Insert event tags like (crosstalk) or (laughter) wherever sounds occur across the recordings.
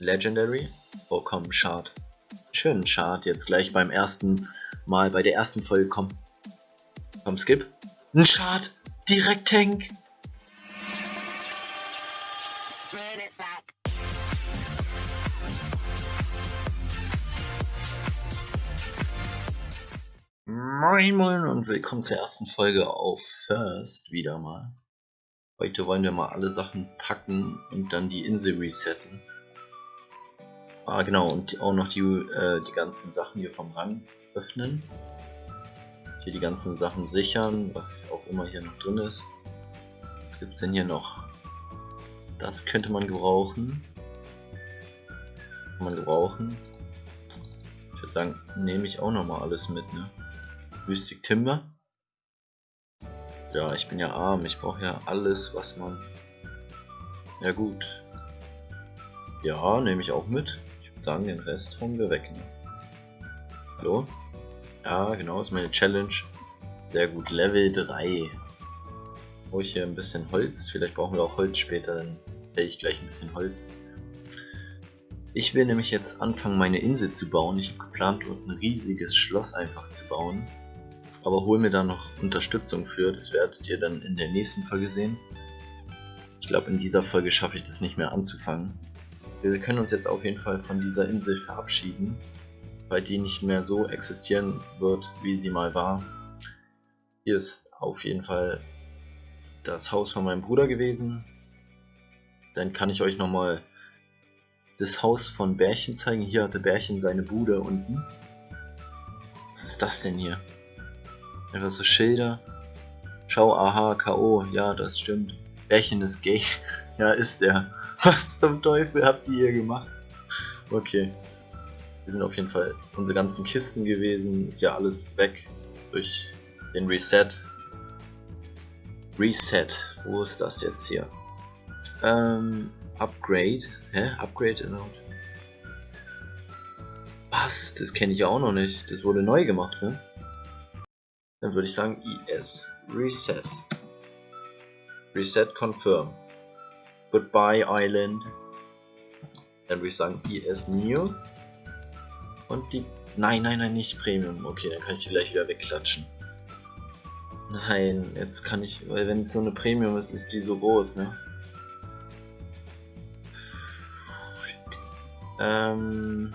Legendary? Oh komm, Chart. Schönen Chart jetzt gleich beim ersten Mal, bei der ersten Folge, komm. Komm, Skip. Ein Chart! Direkt Tank! Moin Moin und willkommen zur ersten Folge auf First wieder mal. Heute wollen wir mal alle Sachen packen und dann die Insel resetten. Ah genau, und auch noch die, äh, die ganzen Sachen hier vom Rang öffnen. Hier die ganzen Sachen sichern, was auch immer hier noch drin ist. Was gibt es denn hier noch? Das könnte man gebrauchen. Kann man gebrauchen. Ich würde sagen, nehme ich auch noch mal alles mit, ne? Mystic Timber. Ja, ich bin ja arm, ich brauche ja alles, was man... Ja gut. Ja, nehme ich auch mit sagen, den Rest hauen wir weg. Ne? Hallo? Ja, genau, ist meine Challenge. Sehr gut, Level 3. Brauche ich hier ein bisschen Holz. Vielleicht brauchen wir auch Holz später, dann werde ich gleich ein bisschen Holz. Ich will nämlich jetzt anfangen, meine Insel zu bauen. Ich habe geplant, dort ein riesiges Schloss einfach zu bauen. Aber hol mir da noch Unterstützung für. Das werdet ihr dann in der nächsten Folge sehen. Ich glaube, in dieser Folge schaffe ich das nicht mehr anzufangen. Wir können uns jetzt auf jeden Fall von dieser Insel verabschieden, weil die nicht mehr so existieren wird, wie sie mal war. Hier ist auf jeden Fall das Haus von meinem Bruder gewesen. Dann kann ich euch nochmal das Haus von Bärchen zeigen. Hier hatte Bärchen seine Bude unten. Was ist das denn hier? Einfach so Schilder. Schau, aha, K.O. Ja, das stimmt. Bärchen ist gay. (laughs) ja, ist er. (laughs) Was zum Teufel habt ihr hier gemacht? Okay. Wir sind auf jeden Fall unsere ganzen Kisten gewesen. Ist ja alles weg durch den Reset. Reset. Wo ist das jetzt hier? Ähm, Upgrade. Hä? Upgrade Allowed. Was? Das kenne ich ja auch noch nicht. Das wurde neu gemacht, ne? Dann würde ich sagen IS. Reset. Reset Confirm. Goodbye Island. Dann würde ich sagen, ES New. Und die... Nein, nein, nein, nicht Premium. Okay, dann kann ich die gleich wieder wegklatschen. Nein, jetzt kann ich... Weil wenn es so eine Premium ist, ist die so groß, ne? Ähm...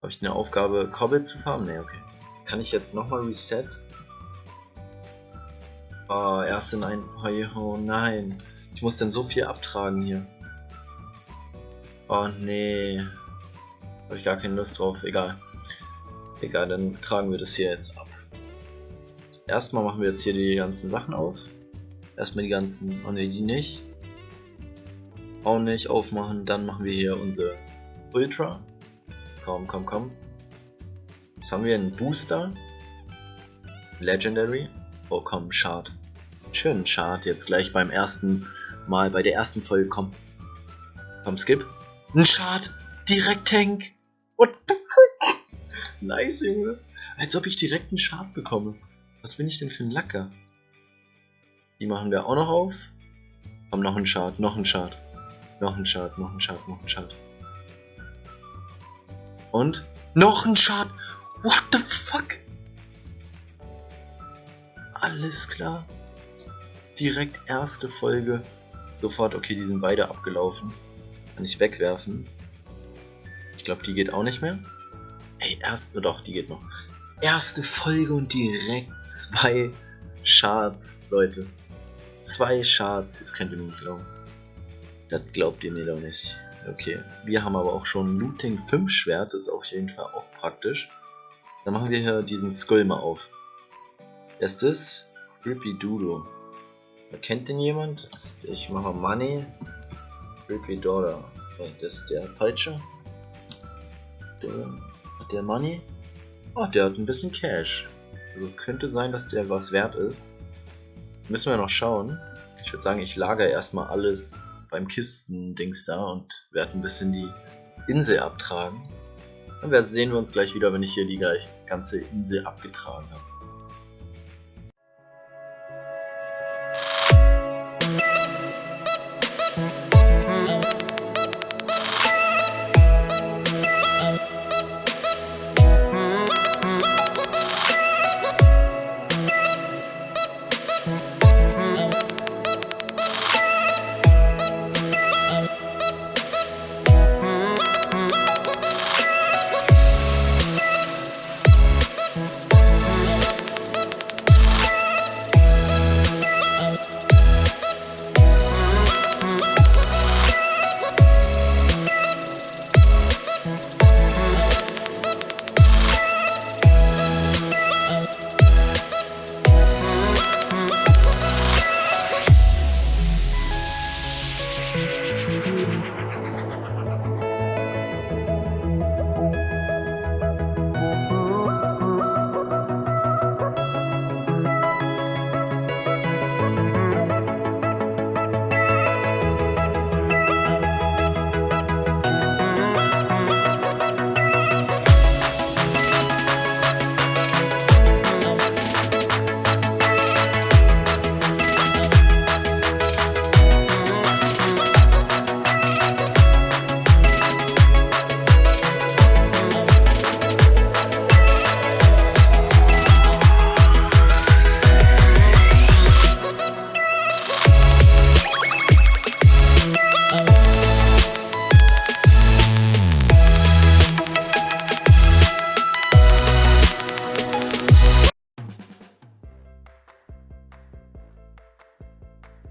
Habe ich eine Aufgabe, Cobble zu farmen? Ne, okay. Kann ich jetzt nochmal Reset? Oh, erst in ein... Oh nein. Ich muss denn so viel abtragen hier. Oh nee. Habe ich gar keine Lust drauf. Egal. Egal, dann tragen wir das hier jetzt ab. Erstmal machen wir jetzt hier die ganzen Sachen auf. Erstmal die ganzen... Oh ne, die nicht. Auch nicht aufmachen. Dann machen wir hier unsere Ultra. Komm, komm, komm. Jetzt haben wir einen Booster. Legendary. Oh komm, Chart. Schönen Chart jetzt gleich beim ersten mal bei der ersten Folge kommen. Komm, Skip. Ein Chart. Direkt Tank. What the fuck? Nice, Junge. Als ob ich direkt einen Chart bekomme. Was bin ich denn für ein Lacker? Die machen wir auch noch auf. Komm, noch ein Chart, noch ein Chart. Noch ein Chart, noch ein Chart, noch ein Chart. Und? Noch ein Chart. What the fuck? Alles klar. Direkt erste Folge sofort, okay, die sind beide abgelaufen. Kann ich wegwerfen. Ich glaube, die geht auch nicht mehr. Ey, erste, doch, die geht noch. Erste Folge und direkt zwei Charts, Leute. Zwei Charts, das könnt ihr mir nicht glauben. Das glaubt ihr mir doch nicht. Okay, wir haben aber auch schon Looting 5 Schwert, das ist auf jeden Fall auch praktisch. Dann machen wir hier diesen Skull mal auf. Erstes, Creepy Doodle. Kennt den jemand? Ich mache Money. Creepy Dollar. Das ist der falsche. Der, der Money? Oh, der hat ein bisschen Cash. Also könnte sein, dass der was wert ist. Müssen wir noch schauen. Ich würde sagen, ich lagere erstmal alles beim Kisten-Dings da und werde ein bisschen die Insel abtragen. Dann sehen wir uns gleich wieder, wenn ich hier die ganze Insel abgetragen habe.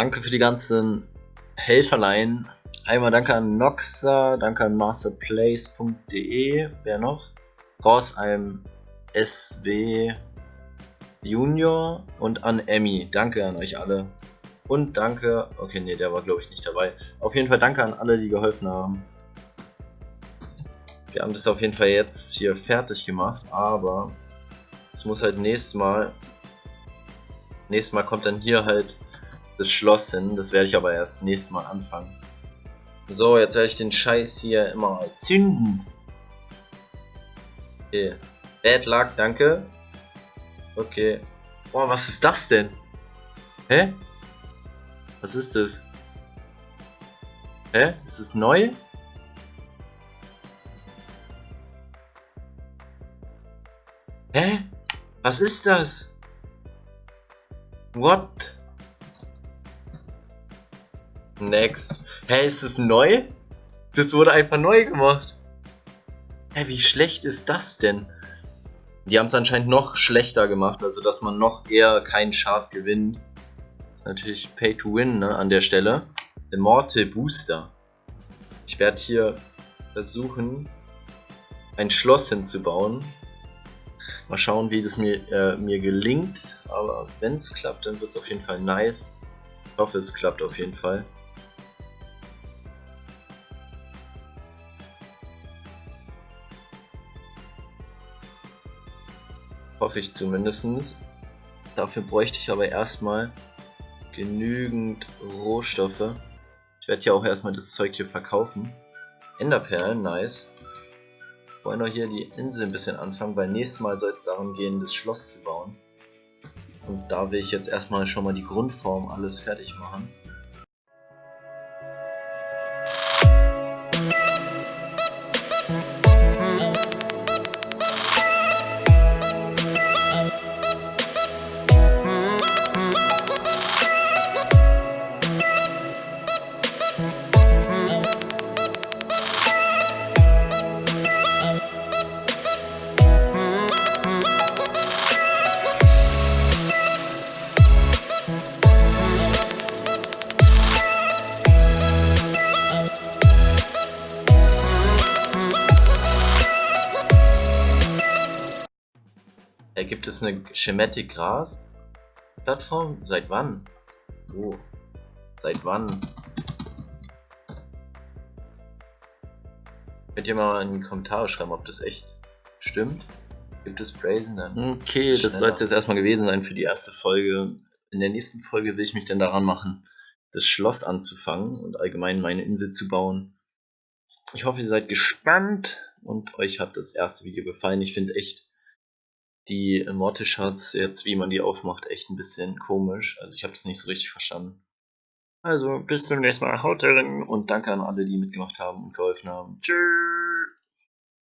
Danke für die ganzen Helferlein. Einmal danke an Noxa, danke an masterplace.de. Wer noch? Raus einem SW Junior und an Emmy. Danke an euch alle. Und danke, okay, nee, der war glaube ich nicht dabei. Auf jeden Fall danke an alle, die geholfen haben. Wir haben das auf jeden Fall jetzt hier fertig gemacht, aber es muss halt nächstes Mal, nächstes Mal kommt dann hier halt das Schloss hin, das werde ich aber erst nächstes Mal anfangen. So, jetzt werde ich den Scheiß hier immer zünden. Okay. Bad Luck, danke. Okay. Boah, was ist das denn? Hä? Was ist das? Hä? Ist es neu? Hä? Was ist das? What? Next. Hä, ist es neu? Das wurde einfach neu gemacht. Hä, wie schlecht ist das denn? Die haben es anscheinend noch schlechter gemacht, also dass man noch eher keinen Chart gewinnt. Das ist natürlich Pay to Win ne, an der Stelle. Immortal Booster. Ich werde hier versuchen, ein Schloss hinzubauen. Mal schauen, wie das mir, äh, mir gelingt. Aber wenn es klappt, dann wird es auf jeden Fall nice. Ich hoffe, es klappt auf jeden Fall. Hoffe ich zumindest. Dafür bräuchte ich aber erstmal genügend Rohstoffe. Ich werde ja auch erstmal das Zeug hier verkaufen. Enderperlen, nice. Wollen wir hier die Insel ein bisschen anfangen, weil nächstes Mal soll es darum gehen, das Schloss zu bauen. Und da will ich jetzt erstmal schon mal die Grundform alles fertig machen. Es eine Schematic Gras Plattform? Seit wann? Oh. Seit wann? Könnt ihr mal in die Kommentare schreiben, ob das echt stimmt? Gibt es Brazen dann? Okay, das soll es jetzt erstmal gewesen sein für die erste Folge. In der nächsten Folge will ich mich dann daran machen, das Schloss anzufangen und allgemein meine Insel zu bauen. Ich hoffe, ihr seid gespannt und euch hat das erste Video gefallen. Ich finde echt, die Mortis-Charts jetzt, wie man die aufmacht, echt ein bisschen komisch. Also ich habe es nicht so richtig verstanden. Also bis zum nächsten Mal. Haut rein und danke an alle, die mitgemacht haben und geholfen haben. Tschüss.